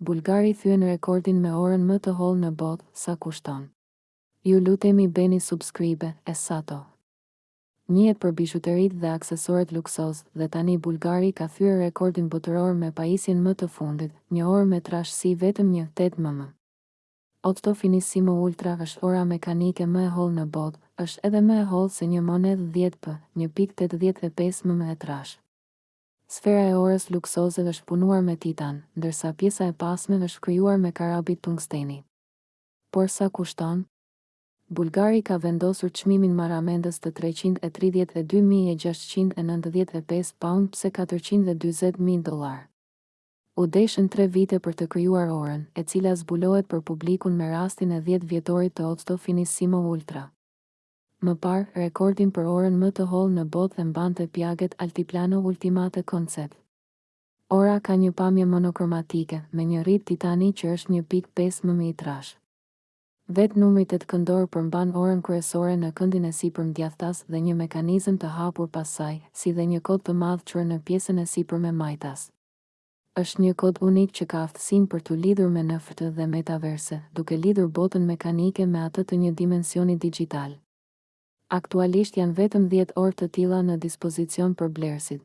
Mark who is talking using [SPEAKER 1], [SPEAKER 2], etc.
[SPEAKER 1] Bulgari thyen rekordin me orën më të hollë në botë, sa kushton? Ju lutemi bëni subscribe, e sato. Njihet për bizhuteritë dhe aksesorët luksoz, dhe tani Bulgari ka thyer rekordin botëror me pajisjen më të fundit, një orë me trashësi vetëm një tetë mm. Octo Finissimo Ultra është ora mekanike më e hollë në botë, është edhe më e hollë se një monedhë dhjetë p, një pikë tetëdhjetë e pesë mm e trashë. Sfera e orës luksoze është punuar me titan, ndërsa pjesa e pasme është krijuar me karabit tungsteni. Por sa kushton? Bulgari ka vendosur çmimin marramendës të treqind e tridhjetë e dy mijë e gjashtëqind e nëntëdhjetë e pesë paund pse katërqind e dyzet mijë dollarë. U deshën tre vite për të krijuar orën, e cila zbulohet për publikun me rastin e dhjetë vjetorit të Octo Finissimo Ultra. Më parë, rekordin për orën më të hollë në botë e mbante Piaget Altiplano Ultimate Concept. Ora ka një pamje monokromatike, me një rrip titani që është një pikë pesë mm i trashë. Vetë numri tetëkëndor përmban orën kryesore në këndin e sipërm djathtas dhe një mekanizëm të hapur pas saj, si dhe një kod të madh QR në pjesën e sipërme majtas. Është një kod unik që ka aftësinë për t'u lidhur me NFT dhe metaverse, duke lidhur botën mekanike me atë të një dimensioni digjital. Aktualisht janë vetëm dhjetë orë të tilla në dispozicion për blerësit.